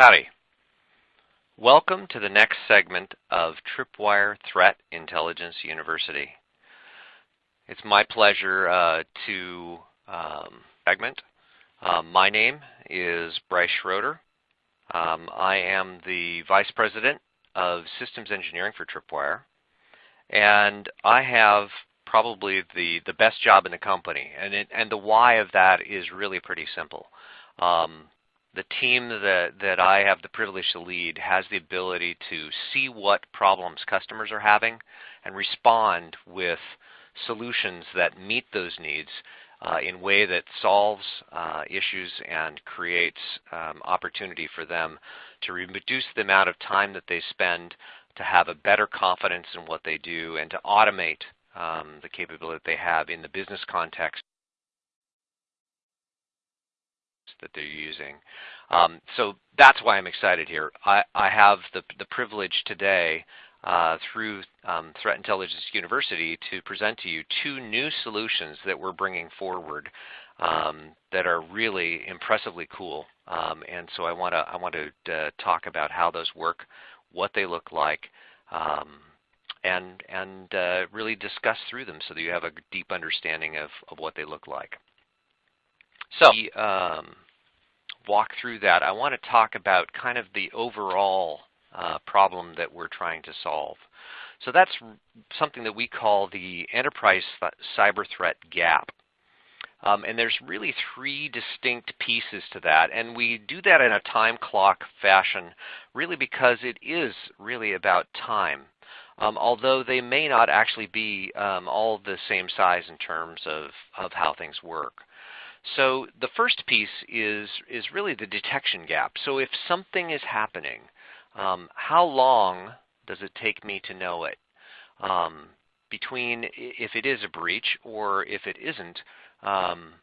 Howdy. Welcome to the next segment of Tripwire Threat Intelligence University. It's my pleasure uh, to um, segment. Um, my name is Bryce Schroeder. Um, I am the Vice President of Systems Engineering for Tripwire, and I have probably the, the best job in the company. And, it, and the why of that is really pretty simple. Um, the team that, that I have the privilege to lead has the ability to see what problems customers are having and respond with solutions that meet those needs uh, in a way that solves uh, issues and creates um, opportunity for them to reduce the amount of time that they spend to have a better confidence in what they do and to automate um, the capability that they have in the business context that they're using. Um, so that's why I'm excited here. I, I have the, the privilege today uh, through um, Threat Intelligence University to present to you two new solutions that we're bringing forward um, that are really impressively cool. Um, and so I want to I want to uh, talk about how those work, what they look like, um, and and uh, really discuss through them so that you have a deep understanding of, of what they look like. So um, walk through that, I want to talk about kind of the overall uh, problem that we're trying to solve. So that's something that we call the enterprise cyber threat gap. Um, and there's really three distinct pieces to that. And we do that in a time clock fashion really because it is really about time. Um, although they may not actually be um, all the same size in terms of, of how things work. So the first piece is, is really the detection gap. So if something is happening, um, how long does it take me to know it? Um, between if it is a breach or if it isn't, um,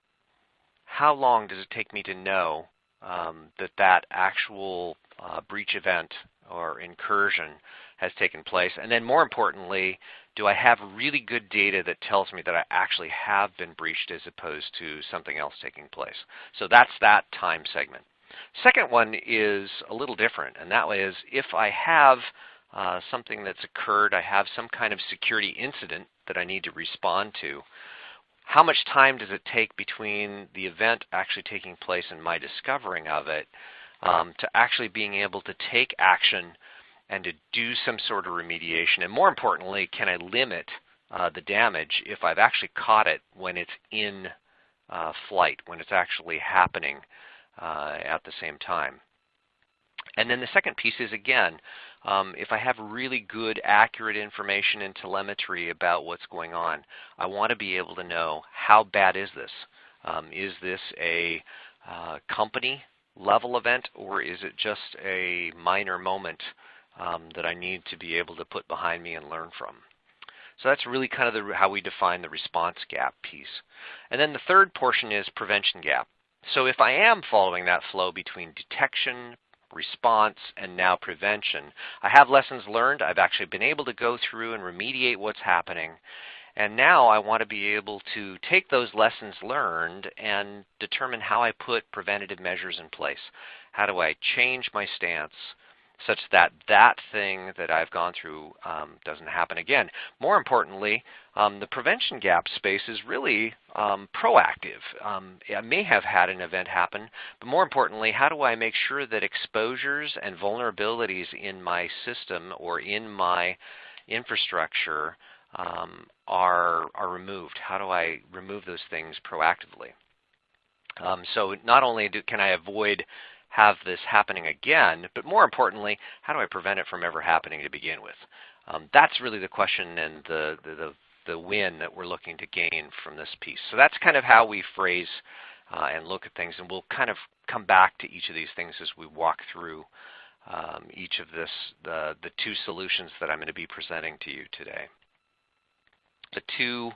how long does it take me to know um, that that actual uh, breach event or incursion has taken place? And then more importantly, do I have really good data that tells me that I actually have been breached as opposed to something else taking place? So that's that time segment. Second one is a little different, and that is if I have uh, something that's occurred, I have some kind of security incident that I need to respond to, how much time does it take between the event actually taking place and my discovering of it um, to actually being able to take action and to do some sort of remediation? And more importantly, can I limit uh, the damage if I've actually caught it when it's in uh, flight, when it's actually happening uh, at the same time? And then the second piece is again, um, if I have really good, accurate information and telemetry about what's going on, I want to be able to know how bad is this? Um, is this a uh, company level event or is it just a minor moment um, that I need to be able to put behind me and learn from. So that's really kind of the, how we define the response gap piece. And then the third portion is prevention gap. So if I am following that flow between detection, response, and now prevention, I have lessons learned. I've actually been able to go through and remediate what's happening. And now I want to be able to take those lessons learned and determine how I put preventative measures in place. How do I change my stance? Such that that thing that I've gone through um, doesn't happen again. More importantly, um, the prevention gap space is really um, proactive. Um, I may have had an event happen, but more importantly, how do I make sure that exposures and vulnerabilities in my system or in my infrastructure um, are, are removed? How do I remove those things proactively? Um, so not only do, can I avoid have this happening again, but more importantly, how do I prevent it from ever happening to begin with? Um, that's really the question and the, the, the, the, win that we're looking to gain from this piece. So that's kind of how we phrase uh, and look at things, and we'll kind of come back to each of these things as we walk through um, each of this, the, the two solutions that I'm going to be presenting to you today. The two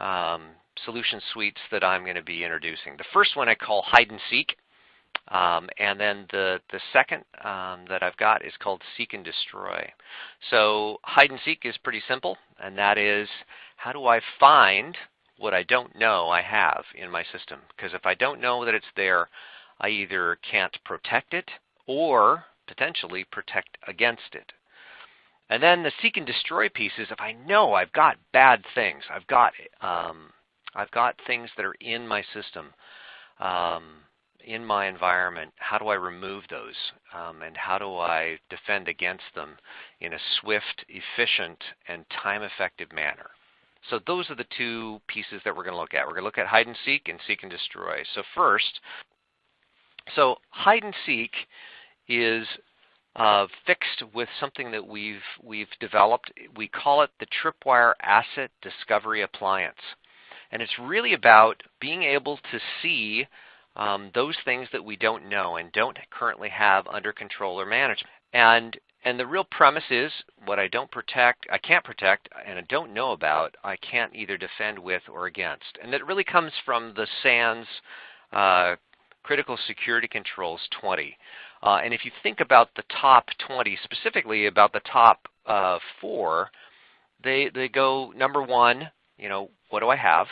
um, solution suites that I'm going to be introducing. The first one I call hide and seek. Um, and then the, the second um, that I've got is called Seek and Destroy. So hide and seek is pretty simple, and that is how do I find what I don't know I have in my system? Because if I don't know that it's there, I either can't protect it or potentially protect against it. And then the seek and destroy piece is if I know I've got bad things, I've got um, I've got things that are in my system, um, in my environment. How do I remove those, um, and how do I defend against them in a swift, efficient, and time-effective manner? So those are the two pieces that we're going to look at. We're going to look at hide and seek and seek and destroy. So first, so hide and seek is uh, fixed with something that we've we've developed. We call it the Tripwire Asset Discovery Appliance, and it's really about being able to see um, those things that we don't know and don't currently have under control or management. And and the real premise is what I don't protect, I can't protect, and I don't know about, I can't either defend with or against. And it really comes from the SANS uh, Critical Security Controls 20. Uh, and if you think about the top 20, specifically about the top uh, four, they they go number one. You know, what do I have?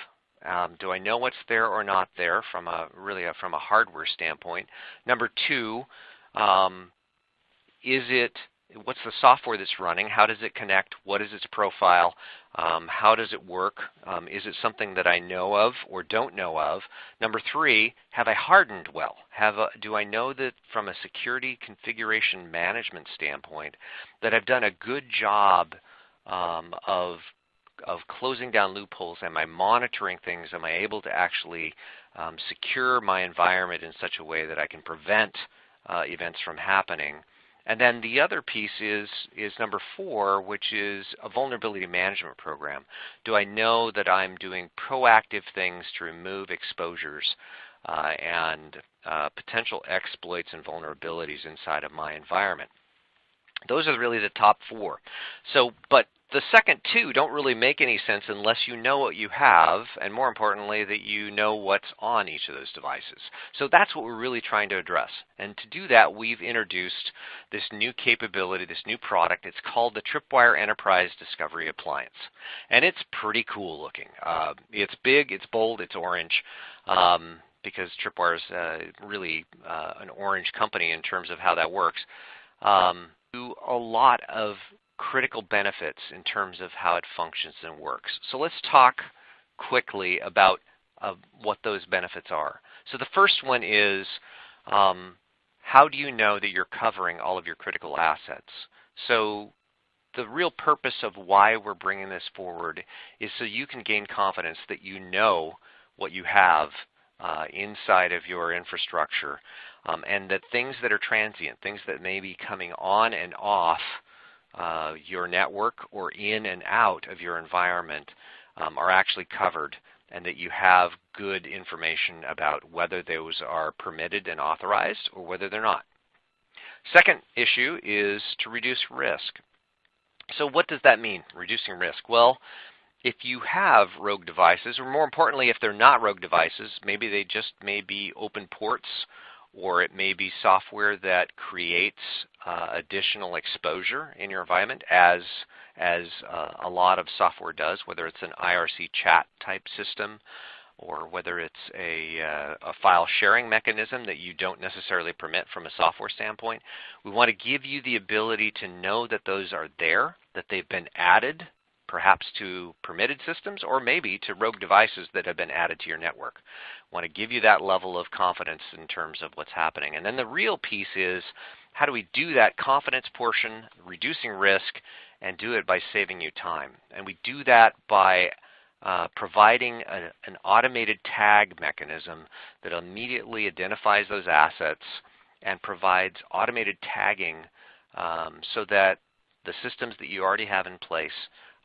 Um, do I know what's there or not there from a really a, from a hardware standpoint? Number two, um, is it what's the software that's running? How does it connect? What is its profile? Um, how does it work? Um, is it something that I know of or don't know of? Number three, have I hardened well? Have a, do I know that from a security configuration management standpoint that I've done a good job um, of of closing down loopholes? Am I monitoring things? Am I able to actually um, secure my environment in such a way that I can prevent uh, events from happening? And then the other piece is, is number four, which is a vulnerability management program. Do I know that I'm doing proactive things to remove exposures uh, and uh, potential exploits and vulnerabilities inside of my environment? Those are really the top four. So, but the second two don't really make any sense unless you know what you have, and more importantly, that you know what's on each of those devices. So that's what we're really trying to address. And to do that, we've introduced this new capability, this new product. It's called the Tripwire Enterprise Discovery Appliance. And it's pretty cool looking. Uh, it's big, it's bold, it's orange. Um, because Tripwire is uh, really uh, an orange company in terms of how that works. Um, a lot of critical benefits in terms of how it functions and works. So let's talk quickly about uh, what those benefits are. So the first one is um, how do you know that you're covering all of your critical assets? So the real purpose of why we're bringing this forward is so you can gain confidence that you know what you have uh, inside of your infrastructure um, and that things that are transient, things that may be coming on and off uh, your network or in and out of your environment um, are actually covered and that you have good information about whether those are permitted and authorized or whether they're not. Second issue is to reduce risk. So what does that mean, reducing risk? Well, if you have rogue devices, or more importantly, if they're not rogue devices, maybe they just may be open ports or it may be software that creates uh, additional exposure in your environment as as uh, a lot of software does, whether it's an IRC chat type system or whether it's a, uh, a file sharing mechanism that you don't necessarily permit from a software standpoint. We want to give you the ability to know that those are there, that they've been added perhaps to permitted systems or maybe to rogue devices that have been added to your network. Want to give you that level of confidence in terms of what's happening. And then the real piece is how do we do that confidence portion, reducing risk, and do it by saving you time. And we do that by uh, providing a, an automated tag mechanism that immediately identifies those assets and provides automated tagging um, so that the systems that you already have in place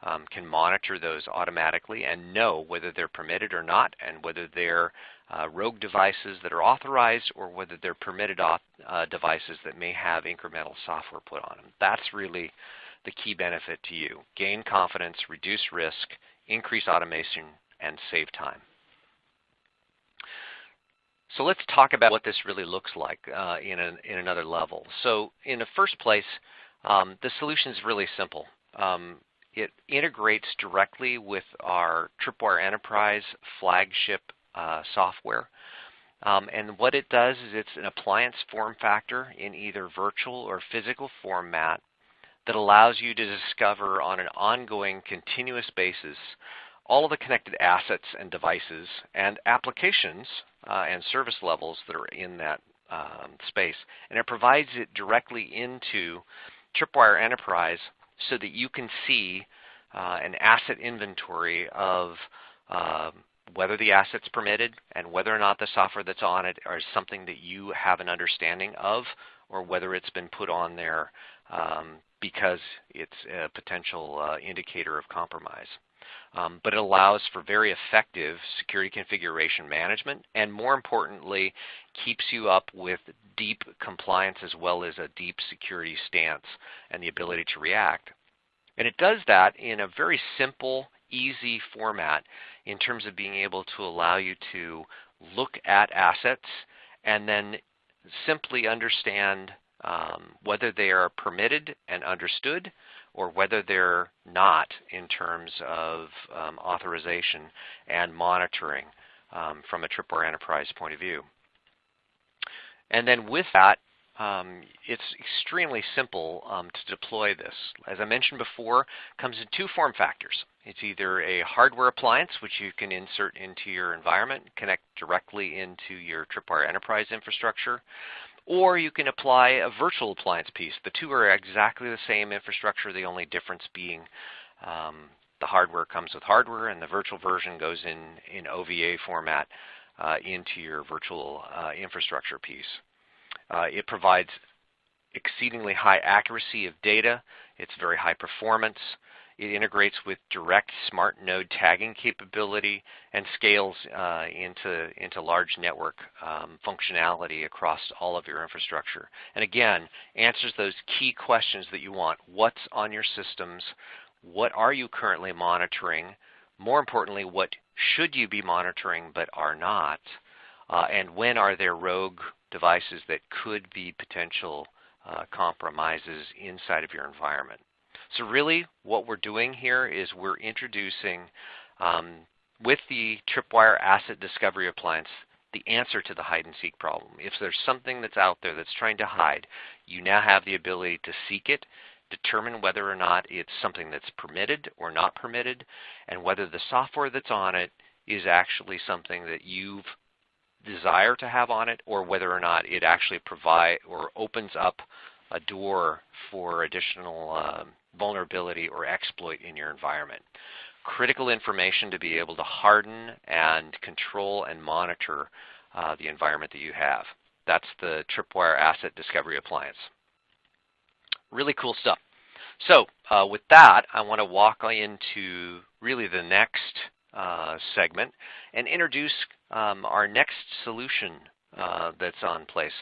um, can monitor those automatically and know whether they're permitted or not and whether they're uh, rogue devices that are authorized or whether they're permitted uh, devices that may have incremental software put on them. That's really the key benefit to you. Gain confidence, reduce risk, increase automation, and save time. So let's talk about what this really looks like uh, in, an, in another level. So in the first place, um, the solution is really simple. Um, it integrates directly with our Tripwire Enterprise flagship uh, software. Um, and what it does is it's an appliance form factor in either virtual or physical format that allows you to discover on an ongoing continuous basis all of the connected assets and devices and applications uh, and service levels that are in that um, space. And it provides it directly into Tripwire Enterprise so that you can see uh, an asset inventory of uh, whether the asset's permitted and whether or not the software that's on it is something that you have an understanding of or whether it's been put on there um, because it's a potential uh, indicator of compromise. Um, but it allows for very effective security configuration management and more importantly keeps you up with deep compliance as well as a deep security stance and the ability to react. And it does that in a very simple, easy format in terms of being able to allow you to look at assets and then simply understand um, whether they are permitted and understood or whether they're not in terms of um, authorization and monitoring um, from a Tripwire Enterprise point of view. And then with that, um, it's extremely simple um, to deploy this. As I mentioned before, comes in two form factors. It's either a hardware appliance, which you can insert into your environment, connect directly into your Tripwire Enterprise infrastructure, or you can apply a virtual appliance piece. The two are exactly the same infrastructure, the only difference being um, the hardware comes with hardware and the virtual version goes in, in OVA format uh, into your virtual uh, infrastructure piece. Uh, it provides exceedingly high accuracy of data. It's very high performance. It integrates with direct smart node tagging capability and scales uh, into, into large network um, functionality across all of your infrastructure. And again, answers those key questions that you want. What's on your systems? What are you currently monitoring? More importantly, what should you be monitoring but are not? Uh, and when are there rogue devices that could be potential uh, compromises inside of your environment? So really what we're doing here is we're introducing um, with the Tripwire Asset Discovery Appliance the answer to the hide and seek problem. If there's something that's out there that's trying to hide, you now have the ability to seek it, determine whether or not it's something that's permitted or not permitted, and whether the software that's on it is actually something that you've desire to have on it or whether or not it actually provide or opens up a door for additional um, vulnerability or exploit in your environment. Critical information to be able to harden and control and monitor uh, the environment that you have. That's the Tripwire Asset Discovery Appliance. Really cool stuff. So uh, with that, I want to walk into really the next uh, segment and introduce um, our next solution uh, that's on place.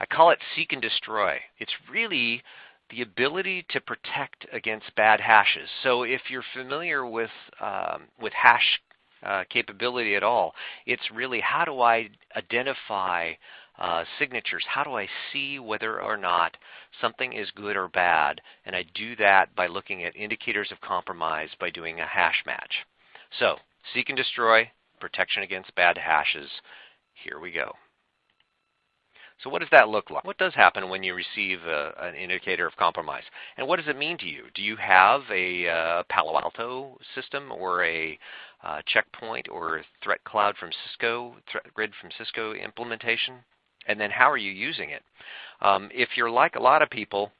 I call it seek and destroy. It's really the ability to protect against bad hashes. So if you're familiar with um, with hash uh, capability at all, it's really how do I identify uh, signatures? How do I see whether or not something is good or bad? And I do that by looking at indicators of compromise by doing a hash match. So seek and destroy, protection against bad hashes. Here we go. So what does that look like? What does happen when you receive a, an indicator of compromise? And what does it mean to you? Do you have a uh, Palo Alto system or a uh, checkpoint or threat cloud from Cisco, threat grid from Cisco implementation? And then how are you using it? Um, if you're like a lot of people,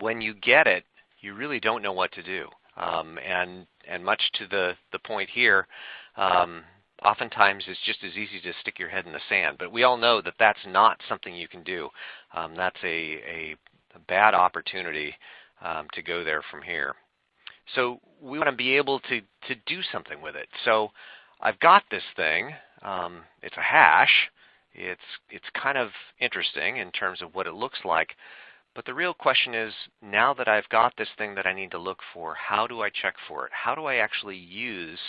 when you get it, you really don't know what to do. Um, and and much to the the point here, um, oftentimes it's just as easy to stick your head in the sand. But we all know that that's not something you can do. Um, that's a, a, bad opportunity um, to go there from here. So we want to be able to, to do something with it. So I've got this thing. Um, it's a hash. It's, it's kind of interesting in terms of what it looks like. But the real question is, now that I've got this thing that I need to look for, how do I check for it? How do I actually use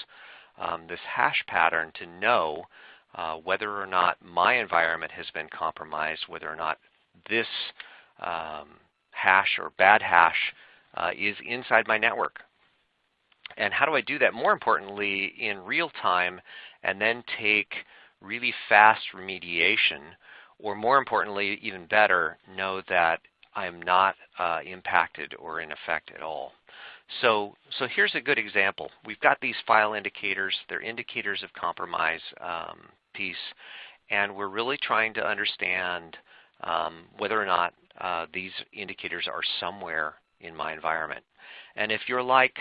um, this hash pattern to know uh, whether or not my environment has been compromised, whether or not this um, hash or bad hash uh, is inside my network. And how do I do that more importantly in real time and then take really fast remediation, or more importantly, even better, know that I'm not uh, impacted or in effect at all. So, so here's a good example. We've got these file indicators. They're indicators of compromise um, piece, and we're really trying to understand um, whether or not uh, these indicators are somewhere in my environment. And if you're like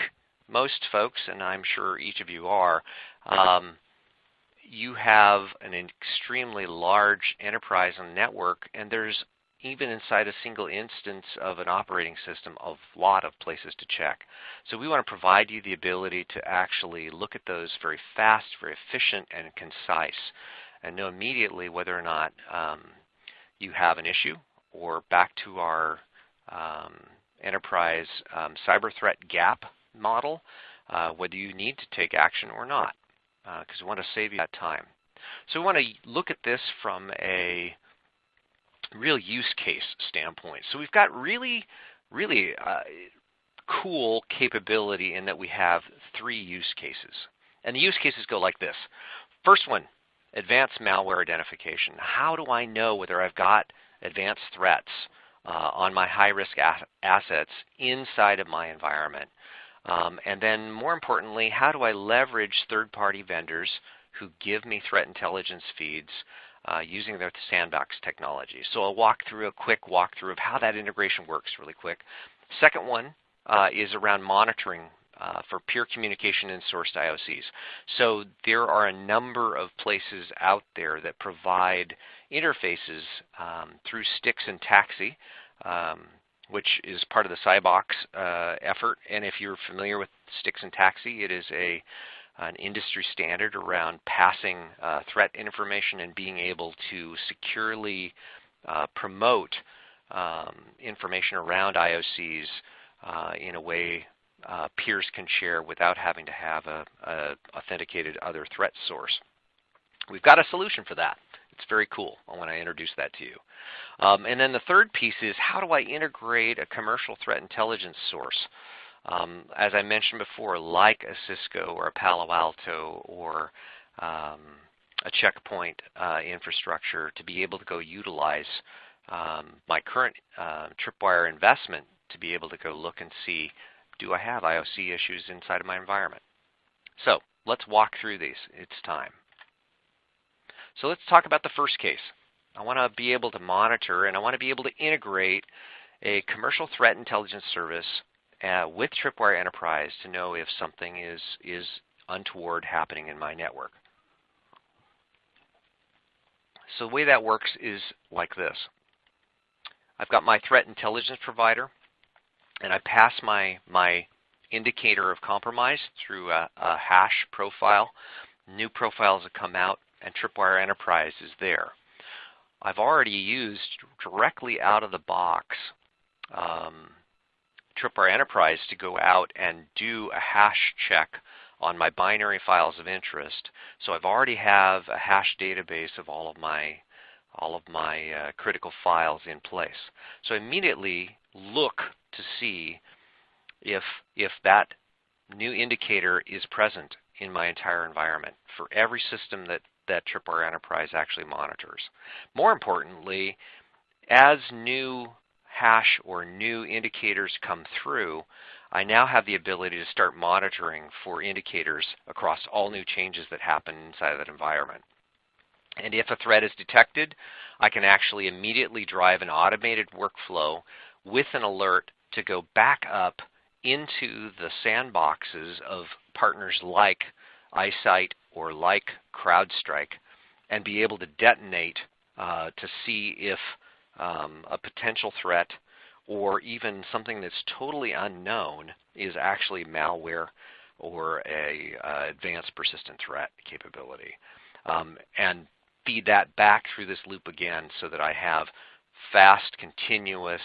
most folks, and I'm sure each of you are, um, you have an extremely large enterprise and network, and there's even inside a single instance of an operating system, a lot of places to check. So we want to provide you the ability to actually look at those very fast, very efficient, and concise, and know immediately whether or not um, you have an issue, or back to our um, enterprise um, cyber threat gap model, uh, whether you need to take action or not, because uh, we want to save you that time. So we want to look at this from a real use case standpoint. So we've got really, really uh, cool capability in that we have three use cases. And the use cases go like this. First one, advanced malware identification. How do I know whether I've got advanced threats uh, on my high-risk assets inside of my environment? Um, and then more importantly, how do I leverage third-party vendors who give me threat intelligence feeds uh, using their sandbox technology. So I'll walk through a quick walkthrough of how that integration works really quick. Second one uh, is around monitoring uh, for peer communication and sourced IOCs. So there are a number of places out there that provide interfaces um, through STIX and TAXII, um, which is part of the CybOX uh, effort. And if you're familiar with STIX and TAXII, it is a an industry standard around passing uh, threat information and being able to securely uh, promote um, information around IOCs uh, in a way uh, peers can share without having to have a, a, authenticated other threat source. We've got a solution for that. It's very cool I want to introduce that to you. Um, and then the third piece is how do I integrate a commercial threat intelligence source? Um, as I mentioned before, like a Cisco or a Palo Alto or um, a checkpoint uh, infrastructure to be able to go utilize um, my current uh, Tripwire investment to be able to go look and see, do I have IOC issues inside of my environment? So let's walk through these. It's time. So let's talk about the first case. I want to be able to monitor and I want to be able to integrate a commercial threat intelligence service uh, with Tripwire Enterprise to know if something is, is untoward happening in my network. So the way that works is like this. I've got my threat intelligence provider, and I pass my, my indicator of compromise through a, a hash profile. New profiles have come out, and Tripwire Enterprise is there. I've already used directly out of the box um, Tripwire Enterprise to go out and do a hash check on my binary files of interest. So I've already have a hash database of all of my all of my uh, critical files in place. So immediately look to see if if that new indicator is present in my entire environment for every system that that Tripwire Enterprise actually monitors. More importantly, as new hash or new indicators come through, I now have the ability to start monitoring for indicators across all new changes that happen inside of that environment. And if a threat is detected, I can actually immediately drive an automated workflow with an alert to go back up into the sandboxes of partners like iSight or like CrowdStrike and be able to detonate uh, to see if um, a potential threat or even something that's totally unknown is actually malware or a uh, advanced persistent threat capability. Um, and feed that back through this loop again so that I have fast, continuous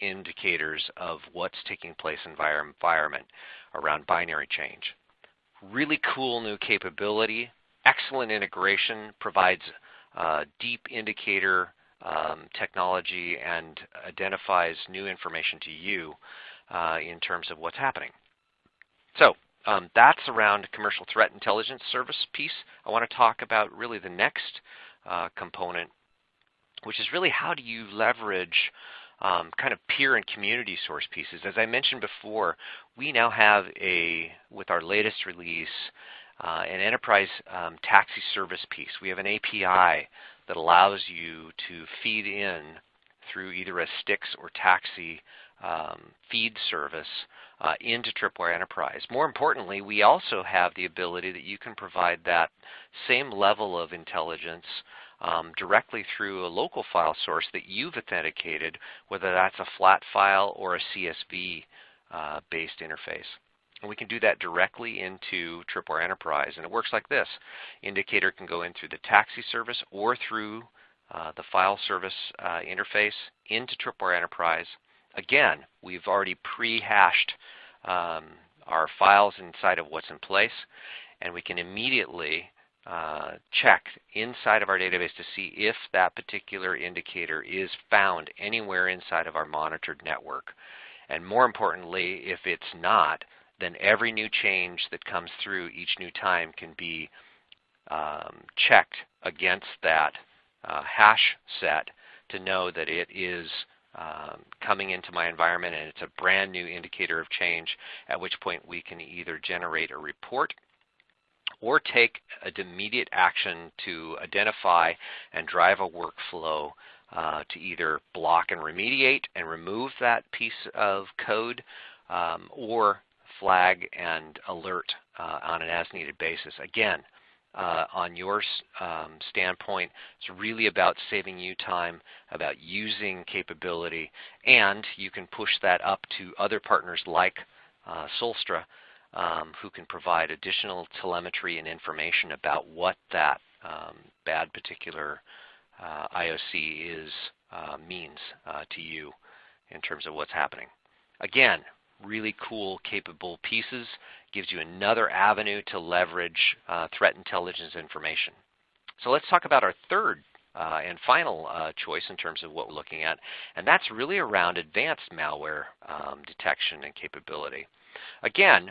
indicators of what's taking place in environment around binary change. Really cool new capability, excellent integration, provides uh, deep indicator um, technology and identifies new information to you uh, in terms of what's happening. So um, that's around commercial threat intelligence service piece. I want to talk about really the next uh, component, which is really how do you leverage um, kind of peer and community source pieces. As I mentioned before, we now have a, with our latest release, uh, an enterprise um, TAXII service piece. We have an API that allows you to feed in through either a STIX or TAXII um, feed service uh, into Tripwire Enterprise. More importantly, we also have the ability that you can provide that same level of intelligence um, directly through a local file source that you've authenticated, whether that's a flat file or a CSV uh, based interface. And we can do that directly into Tripwire Enterprise. And it works like this. Indicator can go in through the TAXII service or through uh, the file service uh, interface into Tripwire Enterprise. Again, we've already pre-hashed um, our files inside of what's in place, and we can immediately uh, check inside of our database to see if that particular indicator is found anywhere inside of our monitored network. And more importantly, if it's not, then every new change that comes through each new time can be um, checked against that uh, hash set to know that it is um, coming into my environment and it's a brand new indicator of change, at which point we can either generate a report or take an immediate action to identify and drive a workflow uh, to either block and remediate and remove that piece of code um, or flag and alert uh, on an as-needed basis. Again, uh, on your um, standpoint, it's really about saving you time, about using capability, and you can push that up to other partners like uh, Soltra um, who can provide additional telemetry and information about what that um, bad particular uh, IOC is uh, means uh, to you in terms of what's happening. Again, really cool, capable pieces. Gives you another avenue to leverage uh, threat intelligence information. So let's talk about our third uh, and final uh, choice in terms of what we're looking at, and that's really around advanced malware um, detection and capability. Again,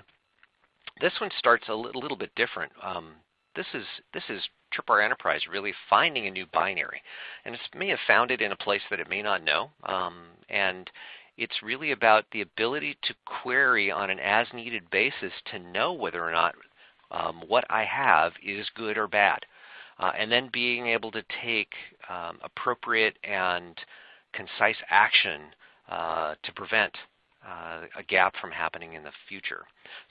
this one starts a little bit different. Um, this is this is Tripwire Enterprise really finding a new binary, and it may have found it in a place that it may not know, um, and it's really about the ability to query on an as-needed basis to know whether or not um, what I have is good or bad, uh, and then being able to take um, appropriate and concise action uh, to prevent uh, a gap from happening in the future.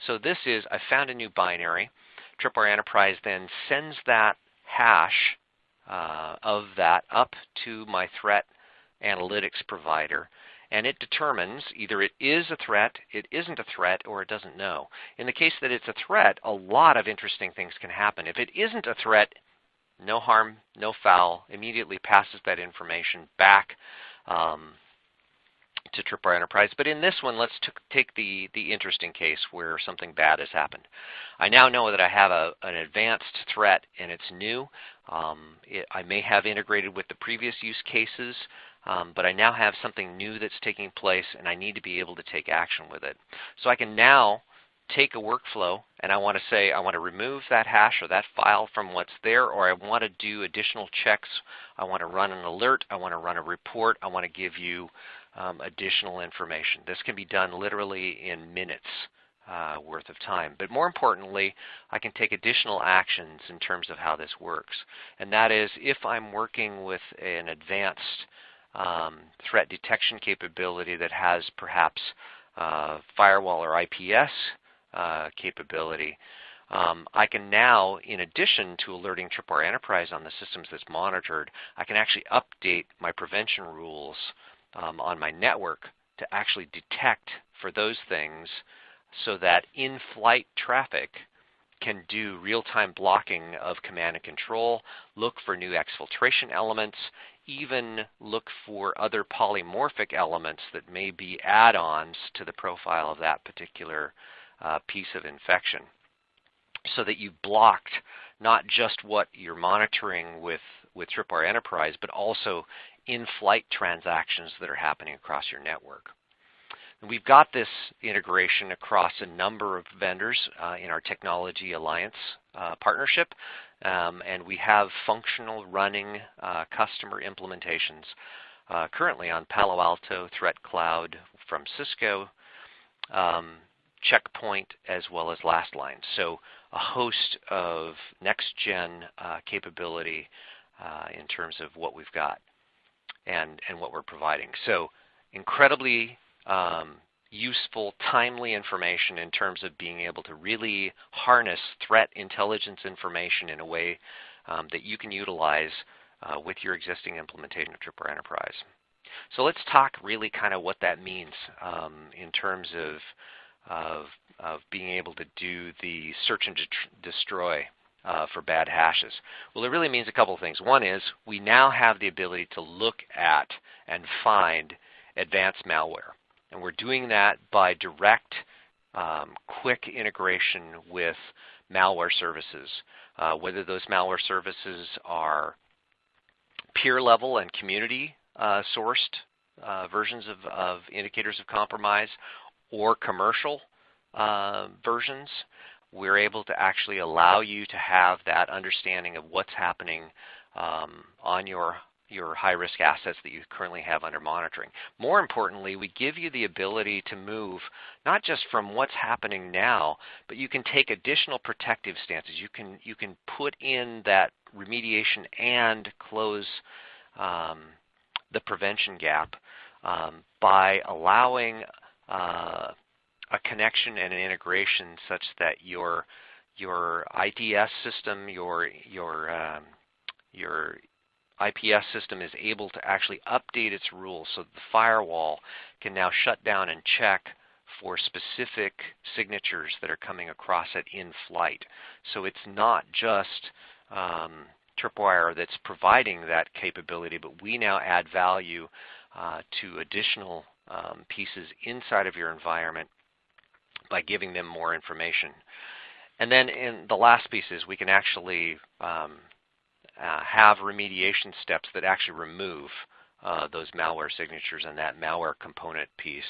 So this is, I found a new binary. Tripwire Enterprise then sends that hash uh, of that up to my threat analytics provider and it determines either it is a threat, it isn't a threat, or it doesn't know. In the case that it's a threat, a lot of interesting things can happen. If it isn't a threat, no harm, no foul, immediately passes that information back um, to Tripwire Enterprise. But in this one, let's take the, the interesting case where something bad has happened. I now know that I have a, an advanced threat and it's new. Um, it, I may have integrated with the previous use cases, um, but I now have something new that's taking place and I need to be able to take action with it. So I can now take a workflow and I want to say I want to remove that hash or that file from what's there or I want to do additional checks. I want to run an alert. I want to run a report. I want to give you um, additional information. This can be done literally in minutes uh, worth of time. But more importantly, I can take additional actions in terms of how this works. And that is if I'm working with an advanced um, threat detection capability that has perhaps uh, firewall or IPS uh, capability, um, I can now, in addition to alerting Tripwire Enterprise on the systems that's monitored, I can actually update my prevention rules um, on my network to actually detect for those things so that in-flight traffic can do real-time blocking of command and control, look for new exfiltration elements, even look for other polymorphic elements that may be add-ons to the profile of that particular uh, piece of infection so that you've blocked not just what you're monitoring with, with Tripwire Enterprise, but also in-flight transactions that are happening across your network. And we've got this integration across a number of vendors uh, in our Technology Alliance uh, partnership, um, and we have functional running uh, customer implementations uh, currently on Palo Alto, Threat Cloud from Cisco, um, Checkpoint, as well as Lastline. So a host of next-gen uh, capability uh, in terms of what we've got and, and what we're providing. So incredibly um, useful, timely information in terms of being able to really harness threat intelligence information in a way um, that you can utilize uh, with your existing implementation of Tripwire Enterprise. So let's talk really kind of what that means um, in terms of, of, of, being able to do the search and destroy uh, for bad hashes. Well, it really means a couple of things. One is we now have the ability to look at and find advanced malware. And we're doing that by direct, um, quick integration with malware services, uh, whether those malware services are peer level and community uh, sourced uh, versions of, of, indicators of compromise or commercial uh, versions, we're able to actually allow you to have that understanding of what's happening um, on your your high-risk assets that you currently have under monitoring. More importantly, we give you the ability to move not just from what's happening now, but you can take additional protective stances. You can you can put in that remediation and close um, the prevention gap um, by allowing uh, a connection and an integration such that your your IDS system, your your um, your IPS system is able to actually update its rules so the firewall can now shut down and check for specific signatures that are coming across it in flight. So it's not just um, Tripwire that's providing that capability, but we now add value uh, to additional um, pieces inside of your environment by giving them more information. And then in the last piece is we can actually um, uh, have remediation steps that actually remove uh, those malware signatures and that malware component piece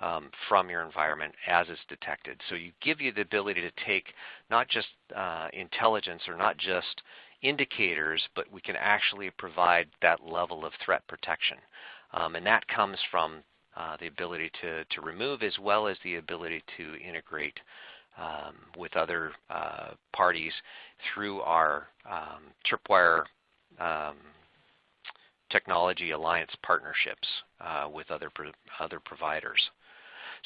um, from your environment as it's detected. So you give you the ability to take not just uh, intelligence or not just indicators, but we can actually provide that level of threat protection. Um, and that comes from uh, the ability to, to remove as well as the ability to integrate um, with other uh, parties through our um, Tripwire um, Technology Alliance partnerships uh, with other pro other providers.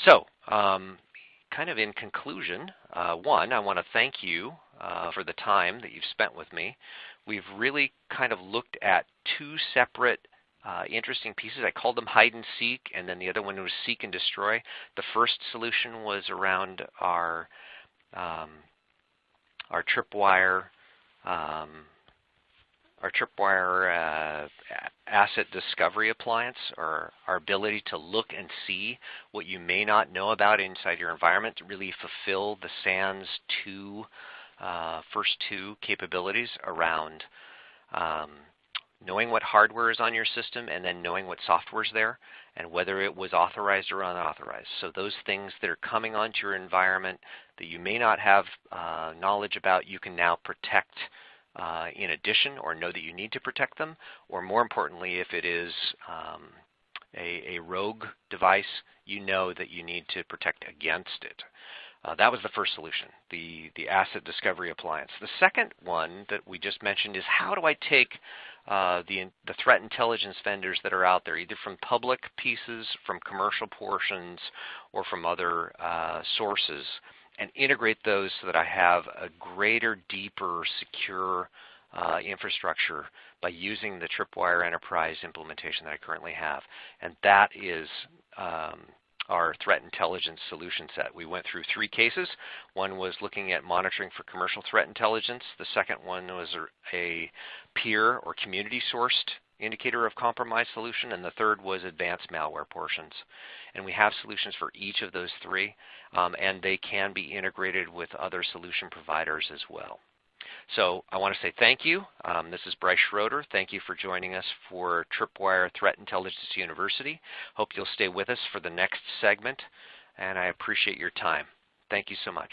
So, um, kind of in conclusion, uh, one, I want to thank you uh, for the time that you've spent with me. We've really kind of looked at two separate uh, interesting pieces. I called them hide and seek, and then the other one was seek and destroy. The first solution was around our um, our tripwire um, our tripwire uh, asset discovery appliance, or our ability to look and see what you may not know about inside your environment to really fulfill the SANS two uh, first two capabilities around um, knowing what hardware is on your system and then knowing what software is there and whether it was authorized or unauthorized. So those things that are coming onto your environment that you may not have uh, knowledge about, you can now protect uh, in addition or know that you need to protect them. Or more importantly, if it is um, a, a rogue device, you know that you need to protect against it. Uh, that was the first solution, the, the asset discovery appliance. The second one that we just mentioned is how do I take uh, the, the threat intelligence vendors that are out there, either from public pieces, from commercial portions, or from other uh, sources, and integrate those so that I have a greater, deeper, secure uh, infrastructure by using the Tripwire Enterprise implementation that I currently have. And that is um, our threat intelligence solution set. We went through three cases. One was looking at monitoring for commercial threat intelligence. The second one was a peer or community sourced indicator of compromise solution, and the third was advanced malware portions. And we have solutions for each of those three, um, and they can be integrated with other solution providers as well. So I want to say thank you. Um, this is Bryce Schroeder. Thank you for joining us for Tripwire Threat Intelligence University. Hope you'll stay with us for the next segment, and I appreciate your time. Thank you so much.